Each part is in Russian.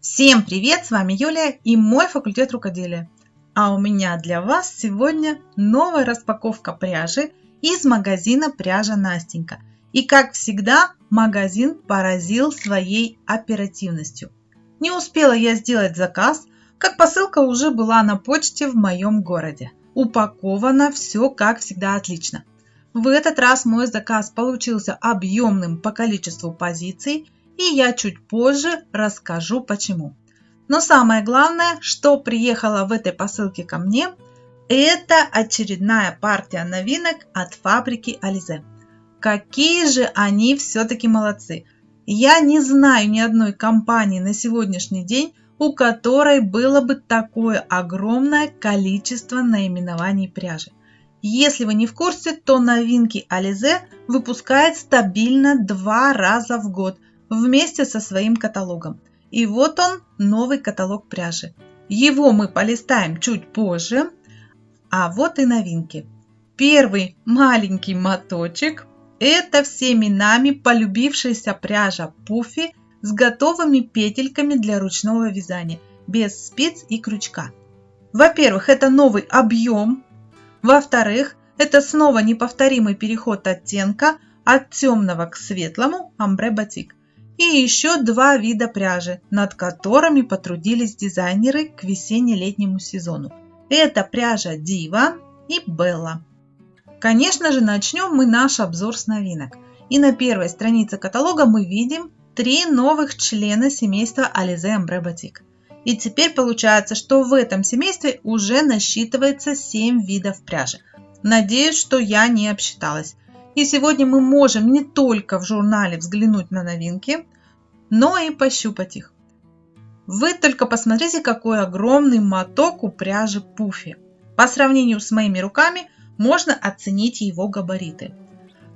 Всем привет! С вами Юлия и мой факультет рукоделия. А у меня для вас сегодня новая распаковка пряжи из магазина «Пряжа Настенька». И как всегда, магазин поразил своей оперативностью. Не успела я сделать заказ, как посылка уже была на почте в моем городе. Упаковано все как всегда отлично. В этот раз мой заказ получился объемным по количеству позиций, и я чуть позже расскажу почему. Но самое главное, что приехало в этой посылке ко мне, это очередная партия новинок от фабрики Ализе. Какие же они все-таки молодцы! Я не знаю ни одной компании на сегодняшний день, у которой было бы такое огромное количество наименований пряжи. Если вы не в курсе, то новинки Alize выпускает стабильно два раза в год вместе со своим каталогом. И вот он, новый каталог пряжи. Его мы полистаем чуть позже. А вот и новинки. Первый маленький моточек – это всеми нами полюбившаяся пряжа Пуфи с готовыми петельками для ручного вязания, без спиц и крючка. Во-первых, это новый объем во-вторых, это снова неповторимый переход оттенка от темного к светлому амбре батик. И еще два вида пряжи, над которыми потрудились дизайнеры к весенне-летнему сезону. Это пряжа Дива и Белла. Конечно же, начнем мы наш обзор с новинок. И на первой странице каталога мы видим три новых члена семейства Alize Ambre Batik. И теперь получается, что в этом семействе уже насчитывается 7 видов пряжи. Надеюсь, что я не обсчиталась. И сегодня мы можем не только в журнале взглянуть на новинки, но и пощупать их. Вы только посмотрите, какой огромный моток у пряжи Пуфи. По сравнению с моими руками можно оценить его габариты.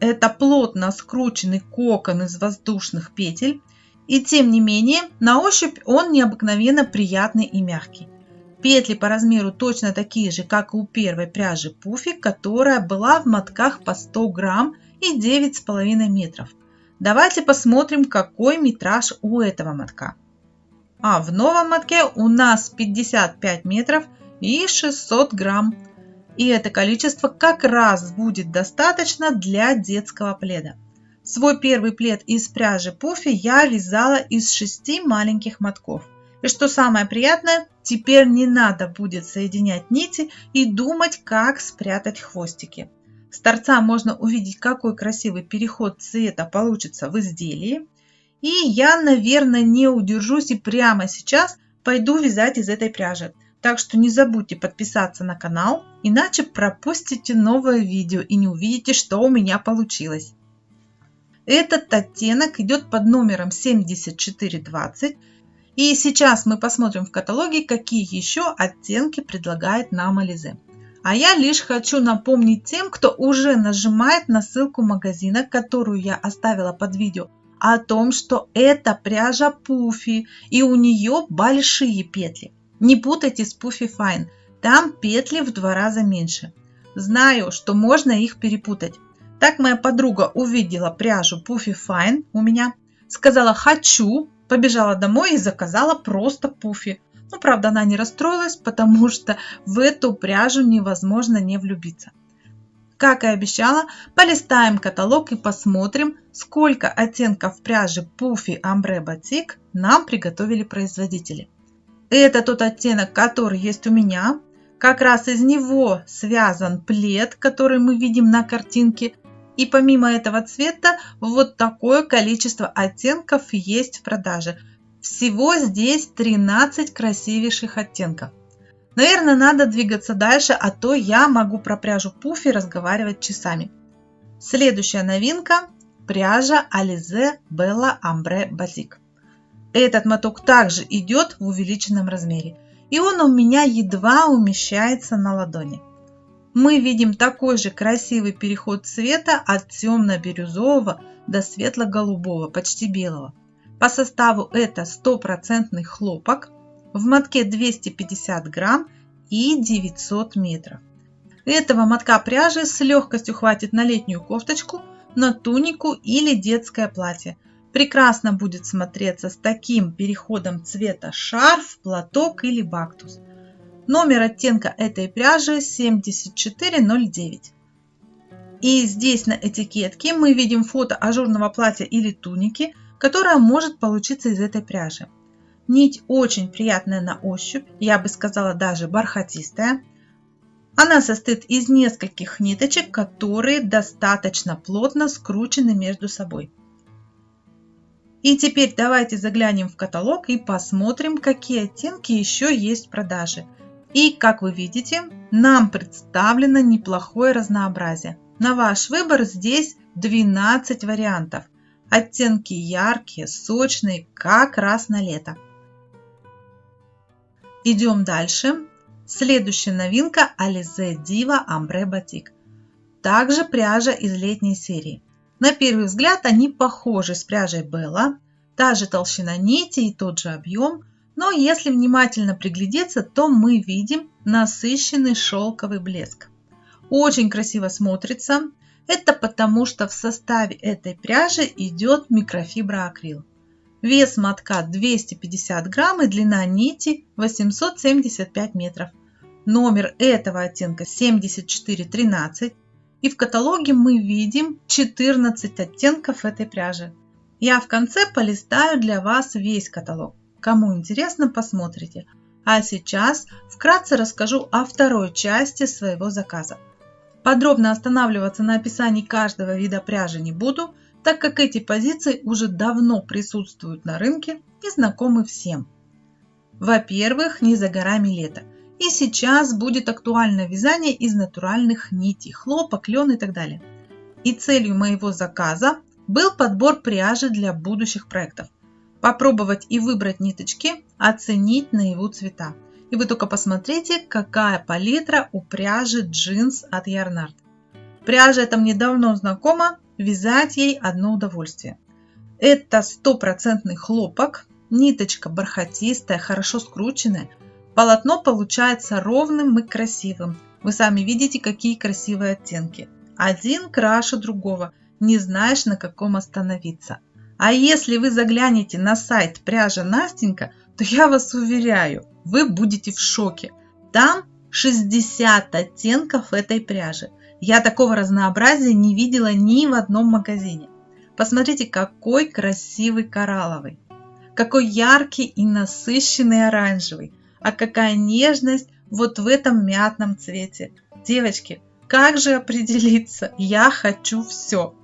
Это плотно скрученный кокон из воздушных петель и тем не менее, на ощупь он необыкновенно приятный и мягкий. Петли по размеру точно такие же, как и у первой пряжи Пуфи, которая была в мотках по 100 грамм и 9,5 метров. Давайте посмотрим, какой метраж у этого мотка. А в новом мотке у нас 55 метров и 600 грамм. И это количество как раз будет достаточно для детского пледа. Свой первый плед из пряжи пуфи я вязала из шести маленьких мотков. И что самое приятное, теперь не надо будет соединять нити и думать, как спрятать хвостики. С торца можно увидеть, какой красивый переход цвета получится в изделии. И я, наверное, не удержусь и прямо сейчас пойду вязать из этой пряжи. Так что не забудьте подписаться на канал, иначе пропустите новое видео и не увидите, что у меня получилось. Этот оттенок идет под номером 7420. И сейчас мы посмотрим в каталоге, какие еще оттенки предлагает нам Ализе. А я лишь хочу напомнить тем, кто уже нажимает на ссылку магазина, которую я оставила под видео, о том, что это пряжа Пуфи и у нее большие петли. Не путайте с Пуфи Fine, там петли в два раза меньше. Знаю, что можно их перепутать. Так моя подруга увидела пряжу Puffy Fine у меня, сказала «хочу», побежала домой и заказала просто пуфи. Ну, правда, она не расстроилась, потому что в эту пряжу невозможно не влюбиться. Как и обещала, полистаем каталог и посмотрим, сколько оттенков пряжи Puffy Ambre Batik нам приготовили производители. Это тот оттенок, который есть у меня. Как раз из него связан плед, который мы видим на картинке. И помимо этого цвета, вот такое количество оттенков есть в продаже. Всего здесь 13 красивейших оттенков. Наверное, надо двигаться дальше, а то я могу про пряжу Пуфи разговаривать часами. Следующая новинка – пряжа Alize Bella Ambre Batik. Этот моток также идет в увеличенном размере, и он у меня едва умещается на ладони мы видим такой же красивый переход цвета от темно-бирюзового до светло-голубого, почти белого. По составу это стопроцентный хлопок, в мотке 250 грамм и 900 метров. Этого мотка пряжи с легкостью хватит на летнюю кофточку, на тунику или детское платье. прекрасно будет смотреться с таким переходом цвета шарф, платок или бактус. Номер оттенка этой пряжи 7409. И здесь на этикетке мы видим фото ажурного платья или туники, которая может получиться из этой пряжи. Нить очень приятная на ощупь, я бы сказала даже бархатистая. Она состоит из нескольких ниточек, которые достаточно плотно скручены между собой. И теперь давайте заглянем в каталог и посмотрим, какие оттенки еще есть в продаже. И как вы видите, нам представлено неплохое разнообразие. На ваш выбор здесь 12 вариантов. Оттенки яркие, сочные, как раз на лето. Идем дальше. Следующая новинка Alize Diva Ambre Batik. Также пряжа из летней серии. На первый взгляд они похожи с пряжей Bella. Та же толщина нити и тот же объем. Но если внимательно приглядеться, то мы видим насыщенный шелковый блеск. Очень красиво смотрится. Это потому, что в составе этой пряжи идет микрофиброакрил. Вес мотка 250 грамм и длина нити 875 метров. Номер этого оттенка 7413. И в каталоге мы видим 14 оттенков этой пряжи. Я в конце полистаю для вас весь каталог. Кому интересно, посмотрите. А сейчас вкратце расскажу о второй части своего заказа. Подробно останавливаться на описании каждого вида пряжи не буду – так как эти позиции уже давно присутствуют на рынке и знакомы всем. Во-первых, не за горами лето. И сейчас будет актуально вязание из натуральных нитей, хлопок, лен и так далее. И целью моего заказа был подбор пряжи для будущих проектов. Попробовать и выбрать ниточки, оценить на его цвета. И вы только посмотрите, какая палитра у пряжи джинс от Ярнард. Пряжа эта мне давно знакома, вязать ей одно удовольствие. Это стопроцентный хлопок, ниточка бархатистая, хорошо скрученная. Полотно получается ровным и красивым. Вы сами видите, какие красивые оттенки. Один краше другого, не знаешь на каком остановиться. А если вы заглянете на сайт пряжа Настенька, то я вас уверяю, вы будете в шоке. Там 60 оттенков этой пряжи. Я такого разнообразия не видела ни в одном магазине. Посмотрите, какой красивый коралловый, какой яркий и насыщенный оранжевый, а какая нежность вот в этом мятном цвете. Девочки, как же определиться? Я хочу все.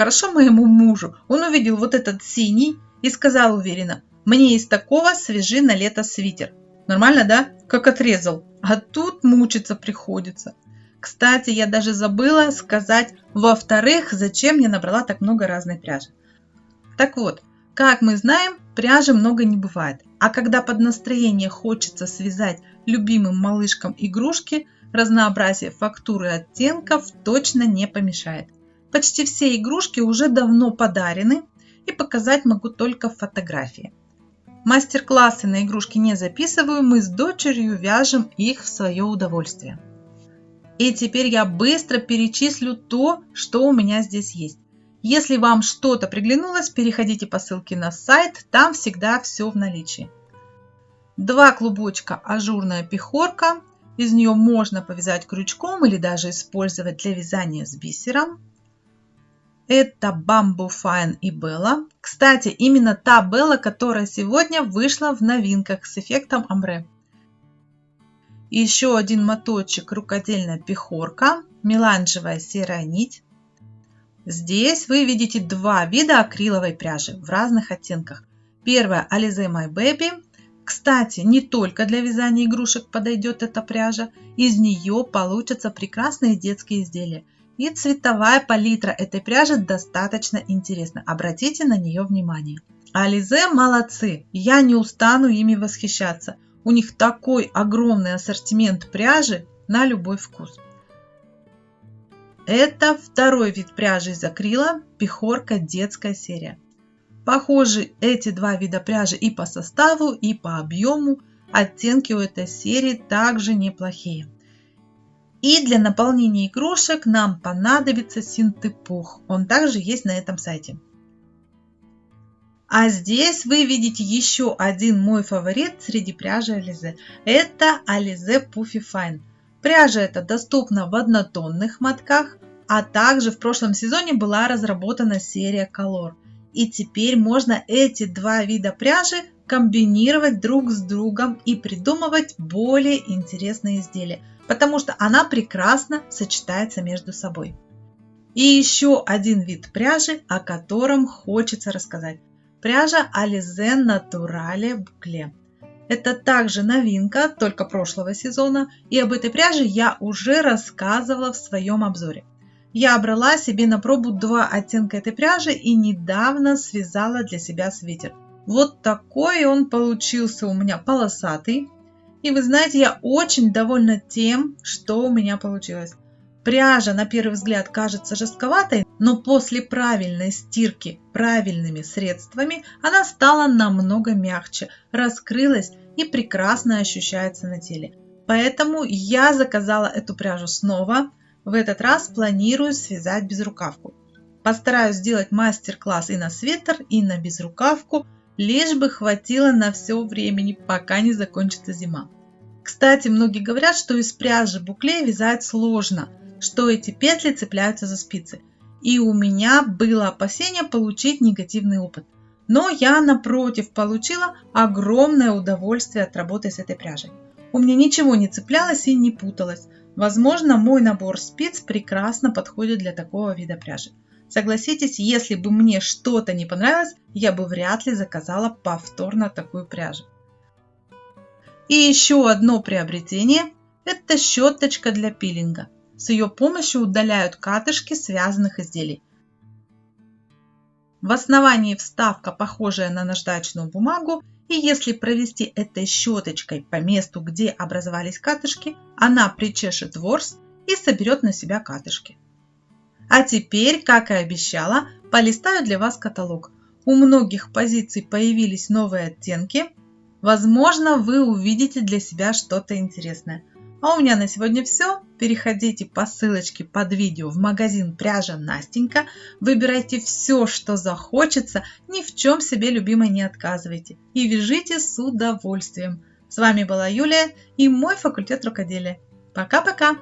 Хорошо моему мужу. Он увидел вот этот синий и сказал уверенно, мне из такого свежи на лето свитер. Нормально, да? Как отрезал. А тут мучиться приходится. Кстати, я даже забыла сказать, во-вторых, зачем я набрала так много разной пряжи. Так вот, как мы знаем, пряжи много не бывает. А когда под настроение хочется связать любимым малышкам игрушки, разнообразие фактуры и оттенков точно не помешает. Почти все игрушки уже давно подарены и показать могу только фотографии. Мастер-классы на игрушки не записываю, мы с дочерью вяжем их в свое удовольствие. И теперь я быстро перечислю то, что у меня здесь есть. Если вам что-то приглянулось, переходите по ссылке на сайт, там всегда все в наличии. Два клубочка ажурная пехорка, из нее можно повязать крючком или даже использовать для вязания с бисером. Это Bamboo Fine и Bella. Кстати, именно та Bella, которая сегодня вышла в новинках с эффектом омбре еще один моточек рукодельная пехорка, меланжевая серая нить. Здесь вы видите два вида акриловой пряжи в разных оттенках. Первая Alize My Baby. Кстати, не только для вязания игрушек подойдет эта пряжа. Из нее получатся прекрасные детские изделия. И цветовая палитра этой пряжи достаточно интересна. Обратите на нее внимание. Ализе молодцы, я не устану ими восхищаться. У них такой огромный ассортимент пряжи на любой вкус. Это второй вид пряжи из акрила, пехорка детская серия. Похожи эти два вида пряжи и по составу, и по объему. Оттенки у этой серии также неплохие. И для наполнения игрушек нам понадобится синтепух. Он также есть на этом сайте. А здесь вы видите еще один мой фаворит среди пряжи Ализе. Это Ализе Puffy Fine. Пряжа эта доступна в однотонных мотках, а также в прошлом сезоне была разработана серия Color. И теперь можно эти два вида пряжи комбинировать друг с другом и придумывать более интересные изделия, потому что она прекрасно сочетается между собой. И еще один вид пряжи, о котором хочется рассказать. Пряжа Alize Naturale Boucle. Это также новинка, только прошлого сезона, и об этой пряже я уже рассказывала в своем обзоре. Я брала себе на пробу два оттенка этой пряжи и недавно связала для себя свитер. Вот такой он получился у меня полосатый. И вы знаете, я очень довольна тем, что у меня получилось. Пряжа на первый взгляд кажется жестковатой, но после правильной стирки правильными средствами она стала намного мягче, раскрылась и прекрасно ощущается на теле. Поэтому я заказала эту пряжу снова. В этот раз планирую связать безрукавку. Постараюсь сделать мастер-класс и на свитер, и на безрукавку, лишь бы хватило на все времени, пока не закончится зима. Кстати, многие говорят, что из пряжи букле вязать сложно, что эти петли цепляются за спицы. И у меня было опасение получить негативный опыт. Но я, напротив, получила огромное удовольствие от работы с этой пряжей. У меня ничего не цеплялось и не путалось. Возможно, мой набор спиц прекрасно подходит для такого вида пряжи. Согласитесь, если бы мне что-то не понравилось, я бы вряд ли заказала повторно такую пряжу. И еще одно приобретение – это щеточка для пилинга. С ее помощью удаляют катышки связанных изделий. В основании вставка, похожая на наждачную бумагу, и если провести этой щеточкой по месту, где образовались катышки, она причешет ворс и соберет на себя катышки. А теперь, как и обещала, полистаю для вас каталог. У многих позиций появились новые оттенки. Возможно, вы увидите для себя что-то интересное. А у меня на сегодня все. Переходите по ссылочке под видео в магазин пряжа Настенька. Выбирайте все, что захочется. Ни в чем себе любимой не отказывайте. И вяжите с удовольствием. С вами была Юлия и мой факультет рукоделия. Пока-пока!